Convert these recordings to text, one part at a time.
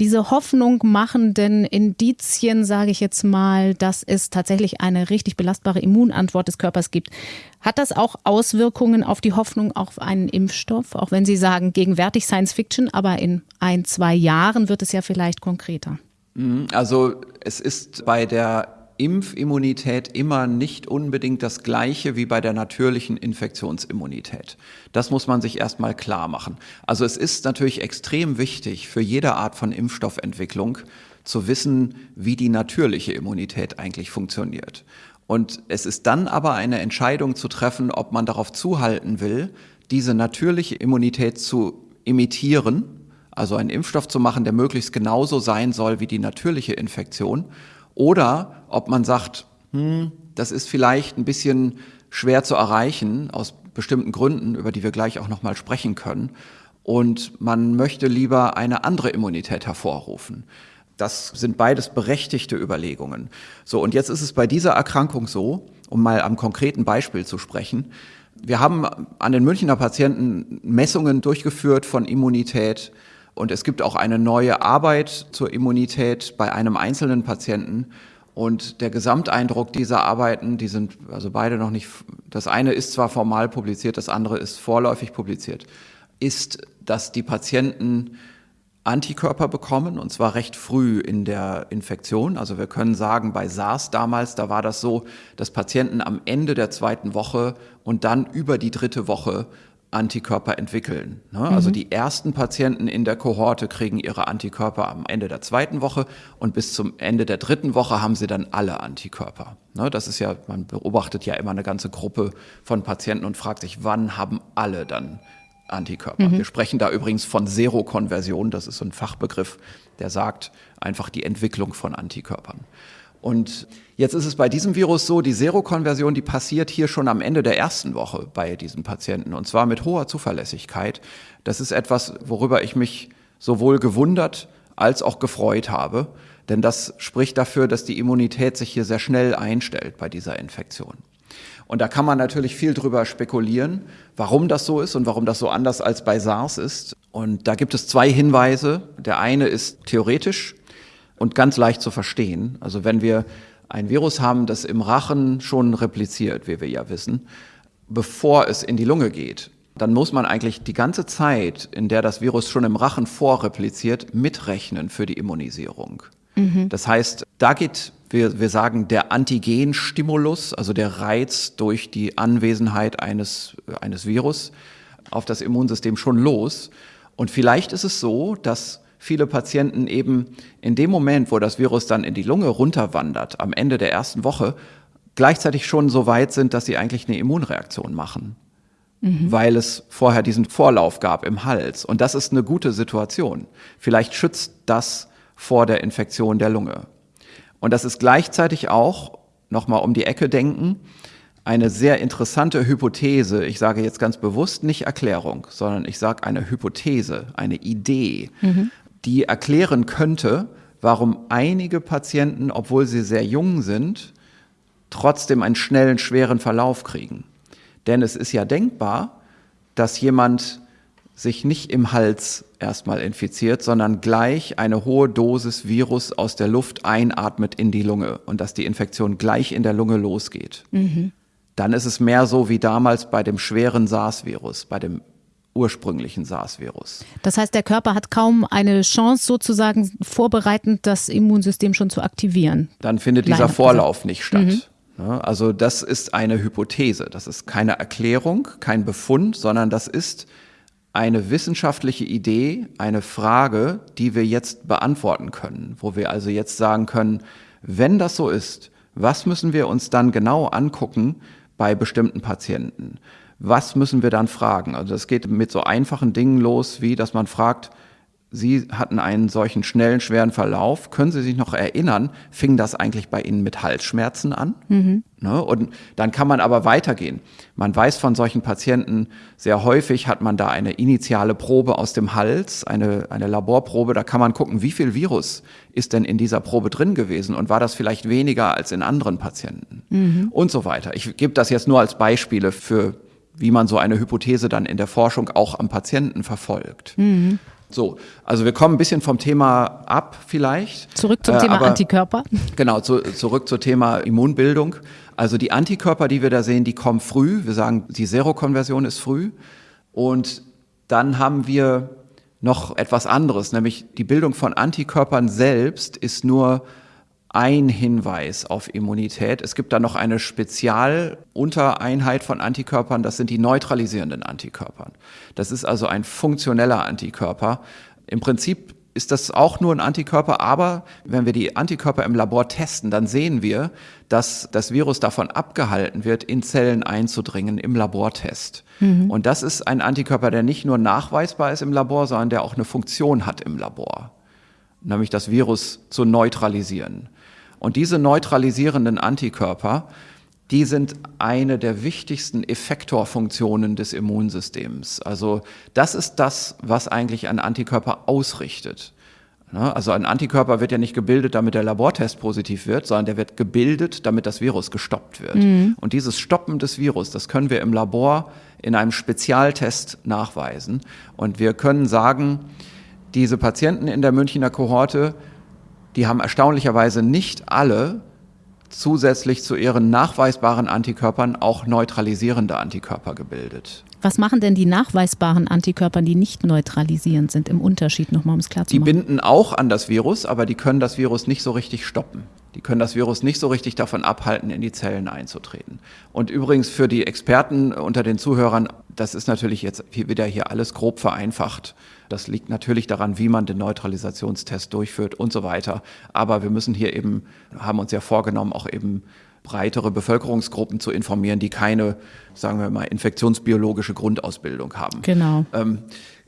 Diese Hoffnung machenden Indizien, sage ich jetzt mal, dass es tatsächlich eine richtig belastbare Immunantwort des Körpers gibt. Hat das auch Auswirkungen auf die Hoffnung auf einen Impfstoff? Auch wenn Sie sagen, gegenwärtig Science Fiction, aber in ein, zwei Jahren wird es ja vielleicht konkreter. Mhm, also es ist bei der Impfimmunität immer nicht unbedingt das gleiche wie bei der natürlichen Infektionsimmunität. Das muss man sich erstmal klar machen. Also es ist natürlich extrem wichtig für jede Art von Impfstoffentwicklung zu wissen, wie die natürliche Immunität eigentlich funktioniert. Und es ist dann aber eine Entscheidung zu treffen, ob man darauf zuhalten will, diese natürliche Immunität zu imitieren, also einen Impfstoff zu machen, der möglichst genauso sein soll wie die natürliche Infektion, oder ob man sagt, hm, das ist vielleicht ein bisschen schwer zu erreichen aus bestimmten Gründen, über die wir gleich auch nochmal sprechen können. Und man möchte lieber eine andere Immunität hervorrufen. Das sind beides berechtigte Überlegungen. So, und jetzt ist es bei dieser Erkrankung so, um mal am konkreten Beispiel zu sprechen. Wir haben an den Münchner Patienten Messungen durchgeführt von Immunität und es gibt auch eine neue Arbeit zur Immunität bei einem einzelnen Patienten. Und der Gesamteindruck dieser Arbeiten, die sind also beide noch nicht, das eine ist zwar formal publiziert, das andere ist vorläufig publiziert, ist, dass die Patienten Antikörper bekommen, und zwar recht früh in der Infektion. Also wir können sagen, bei SARS damals, da war das so, dass Patienten am Ende der zweiten Woche und dann über die dritte Woche Antikörper entwickeln. Ne? Also mhm. Also die ersten Patienten in der Kohorte kriegen ihre Antikörper am Ende der zweiten Woche und bis zum Ende der dritten Woche haben sie dann alle Antikörper. Ne? Das ist ja, man beobachtet ja immer eine ganze Gruppe von Patienten und fragt sich, wann haben alle dann Antikörper? Mhm. Wir sprechen da übrigens von Serokonversion, das ist so ein Fachbegriff, der sagt einfach die Entwicklung von Antikörpern. Und jetzt ist es bei diesem Virus so, die Serokonversion, die passiert hier schon am Ende der ersten Woche bei diesen Patienten und zwar mit hoher Zuverlässigkeit. Das ist etwas, worüber ich mich sowohl gewundert als auch gefreut habe, denn das spricht dafür, dass die Immunität sich hier sehr schnell einstellt bei dieser Infektion. Und da kann man natürlich viel drüber spekulieren, warum das so ist und warum das so anders als bei SARS ist. Und da gibt es zwei Hinweise. Der eine ist theoretisch, und ganz leicht zu verstehen. Also wenn wir ein Virus haben, das im Rachen schon repliziert, wie wir ja wissen, bevor es in die Lunge geht, dann muss man eigentlich die ganze Zeit, in der das Virus schon im Rachen vorrepliziert, mitrechnen für die Immunisierung. Mhm. Das heißt, da geht, wir, wir sagen, der Antigenstimulus, also der Reiz durch die Anwesenheit eines, eines Virus auf das Immunsystem schon los. Und vielleicht ist es so, dass viele Patienten eben in dem Moment, wo das Virus dann in die Lunge runterwandert, am Ende der ersten Woche, gleichzeitig schon so weit sind, dass sie eigentlich eine Immunreaktion machen. Mhm. Weil es vorher diesen Vorlauf gab im Hals. Und das ist eine gute Situation. Vielleicht schützt das vor der Infektion der Lunge. Und das ist gleichzeitig auch, nochmal um die Ecke denken, eine sehr interessante Hypothese. Ich sage jetzt ganz bewusst nicht Erklärung, sondern ich sage eine Hypothese, eine Idee, mhm die erklären könnte, warum einige Patienten, obwohl sie sehr jung sind, trotzdem einen schnellen, schweren Verlauf kriegen. Denn es ist ja denkbar, dass jemand sich nicht im Hals erstmal infiziert, sondern gleich eine hohe Dosis Virus aus der Luft einatmet in die Lunge und dass die Infektion gleich in der Lunge losgeht. Mhm. Dann ist es mehr so wie damals bei dem schweren SARS-Virus, bei dem ursprünglichen SARS-Virus. Das heißt, der Körper hat kaum eine Chance, sozusagen vorbereitend das Immunsystem schon zu aktivieren. Dann findet dieser Vorlauf gesagt. nicht statt. Mhm. Also das ist eine Hypothese, das ist keine Erklärung, kein Befund, sondern das ist eine wissenschaftliche Idee, eine Frage, die wir jetzt beantworten können, wo wir also jetzt sagen können, wenn das so ist, was müssen wir uns dann genau angucken bei bestimmten Patienten? Was müssen wir dann fragen? Also es geht mit so einfachen Dingen los, wie dass man fragt, Sie hatten einen solchen schnellen, schweren Verlauf. Können Sie sich noch erinnern, fing das eigentlich bei Ihnen mit Halsschmerzen an? Mhm. Ne? Und dann kann man aber weitergehen. Man weiß von solchen Patienten, sehr häufig hat man da eine initiale Probe aus dem Hals, eine, eine Laborprobe. Da kann man gucken, wie viel Virus ist denn in dieser Probe drin gewesen und war das vielleicht weniger als in anderen Patienten? Mhm. Und so weiter. Ich gebe das jetzt nur als Beispiele für wie man so eine Hypothese dann in der Forschung auch am Patienten verfolgt. Mhm. So, also wir kommen ein bisschen vom Thema ab vielleicht. Zurück zum äh, Thema aber, Antikörper. Genau, zu, zurück zum Thema Immunbildung. Also die Antikörper, die wir da sehen, die kommen früh. Wir sagen, die Serokonversion ist früh. Und dann haben wir noch etwas anderes, nämlich die Bildung von Antikörpern selbst ist nur ein Hinweis auf Immunität. Es gibt da noch eine Spezialuntereinheit von Antikörpern, das sind die neutralisierenden Antikörpern. Das ist also ein funktioneller Antikörper. Im Prinzip ist das auch nur ein Antikörper, aber wenn wir die Antikörper im Labor testen, dann sehen wir, dass das Virus davon abgehalten wird, in Zellen einzudringen im Labortest. Mhm. Und das ist ein Antikörper, der nicht nur nachweisbar ist im Labor, sondern der auch eine Funktion hat im Labor, nämlich das Virus zu neutralisieren. Und diese neutralisierenden Antikörper, die sind eine der wichtigsten Effektorfunktionen des Immunsystems. Also das ist das, was eigentlich ein Antikörper ausrichtet. Ne? Also ein Antikörper wird ja nicht gebildet, damit der Labortest positiv wird, sondern der wird gebildet, damit das Virus gestoppt wird. Mhm. Und dieses Stoppen des Virus, das können wir im Labor in einem Spezialtest nachweisen. Und wir können sagen, diese Patienten in der Münchner Kohorte, die haben erstaunlicherweise nicht alle zusätzlich zu ihren nachweisbaren Antikörpern auch neutralisierende Antikörper gebildet. Was machen denn die nachweisbaren Antikörper, die nicht neutralisierend sind, im Unterschied nochmal, um es klar zu machen? Die binden auch an das Virus, aber die können das Virus nicht so richtig stoppen. Die können das Virus nicht so richtig davon abhalten, in die Zellen einzutreten. Und übrigens für die Experten unter den Zuhörern, das ist natürlich jetzt wieder hier alles grob vereinfacht. Das liegt natürlich daran, wie man den Neutralisationstest durchführt und so weiter. Aber wir müssen hier eben, haben uns ja vorgenommen, auch eben breitere Bevölkerungsgruppen zu informieren, die keine, sagen wir mal, infektionsbiologische Grundausbildung haben. Genau. Ähm,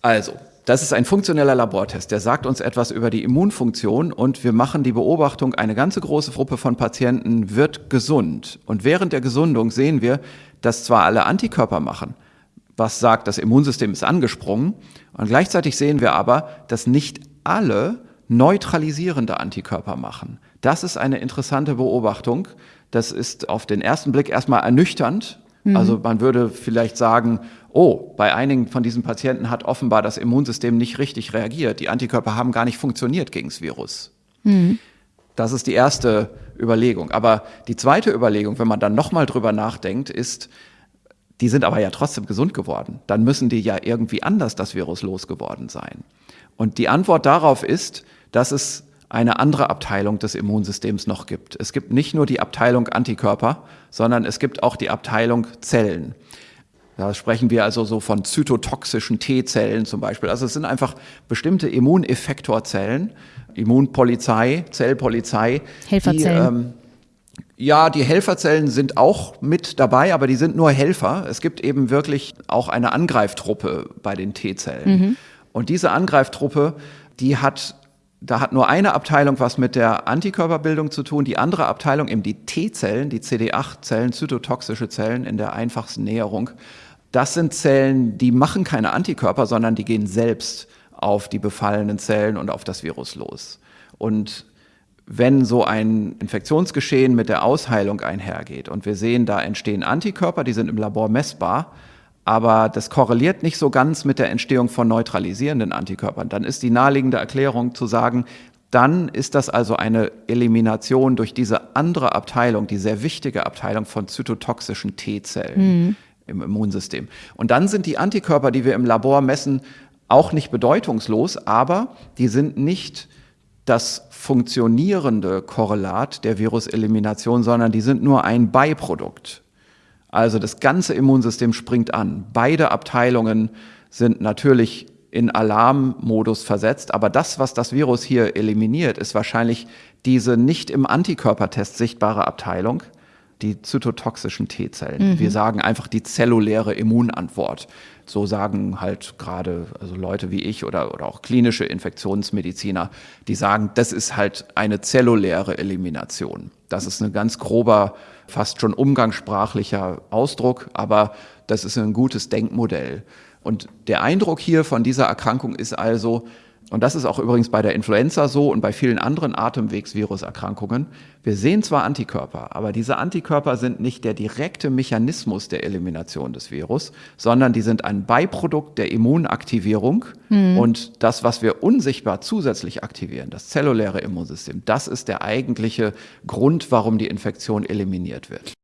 also, das ist ein funktioneller Labortest, der sagt uns etwas über die Immunfunktion und wir machen die Beobachtung, eine ganze große Gruppe von Patienten wird gesund. Und während der Gesundung sehen wir, dass zwar alle Antikörper machen, was sagt, das Immunsystem ist angesprungen, und gleichzeitig sehen wir aber, dass nicht alle neutralisierende Antikörper machen. Das ist eine interessante Beobachtung. Das ist auf den ersten Blick erstmal ernüchternd. Mhm. Also man würde vielleicht sagen, oh, bei einigen von diesen Patienten hat offenbar das Immunsystem nicht richtig reagiert. Die Antikörper haben gar nicht funktioniert gegen das Virus. Mhm. Das ist die erste Überlegung. Aber die zweite Überlegung, wenn man dann nochmal drüber nachdenkt, ist, die sind aber ja trotzdem gesund geworden. Dann müssen die ja irgendwie anders das Virus losgeworden sein. Und die Antwort darauf ist, dass es eine andere Abteilung des Immunsystems noch gibt. Es gibt nicht nur die Abteilung Antikörper, sondern es gibt auch die Abteilung Zellen. Da sprechen wir also so von zytotoxischen T-Zellen zum Beispiel. Also es sind einfach bestimmte Immuneffektorzellen, Immunpolizei, Zellpolizei. Helferzellen. Die, ähm, ja, die Helferzellen sind auch mit dabei, aber die sind nur Helfer. Es gibt eben wirklich auch eine Angreiftruppe bei den T-Zellen. Mhm. Und diese Angreiftruppe, die hat da hat nur eine Abteilung was mit der Antikörperbildung zu tun, die andere Abteilung eben die T-Zellen, die CD8-Zellen, zytotoxische Zellen in der einfachsten Näherung. Das sind Zellen, die machen keine Antikörper, sondern die gehen selbst auf die befallenen Zellen und auf das Virus los. Und wenn so ein Infektionsgeschehen mit der Ausheilung einhergeht und wir sehen, da entstehen Antikörper, die sind im Labor messbar, aber das korreliert nicht so ganz mit der Entstehung von neutralisierenden Antikörpern, dann ist die naheliegende Erklärung zu sagen, dann ist das also eine Elimination durch diese andere Abteilung, die sehr wichtige Abteilung von zytotoxischen T-Zellen. Mhm im Immunsystem. Und dann sind die Antikörper, die wir im Labor messen, auch nicht bedeutungslos, aber die sind nicht das funktionierende Korrelat der Viruselimination, sondern die sind nur ein Beiprodukt. Also das ganze Immunsystem springt an. Beide Abteilungen sind natürlich in Alarmmodus versetzt, aber das, was das Virus hier eliminiert, ist wahrscheinlich diese nicht im Antikörpertest sichtbare Abteilung, die zytotoxischen T-Zellen. Mhm. Wir sagen einfach die zelluläre Immunantwort. So sagen halt gerade also Leute wie ich oder, oder auch klinische Infektionsmediziner, die sagen, das ist halt eine zelluläre Elimination. Das ist ein ganz grober, fast schon umgangssprachlicher Ausdruck, aber das ist ein gutes Denkmodell. Und der Eindruck hier von dieser Erkrankung ist also, und das ist auch übrigens bei der Influenza so und bei vielen anderen Atemwegsviruserkrankungen, wir sehen zwar Antikörper, aber diese Antikörper sind nicht der direkte Mechanismus der Elimination des Virus, sondern die sind ein Beiprodukt der Immunaktivierung. Mhm. Und das, was wir unsichtbar zusätzlich aktivieren, das zelluläre Immunsystem, das ist der eigentliche Grund, warum die Infektion eliminiert wird.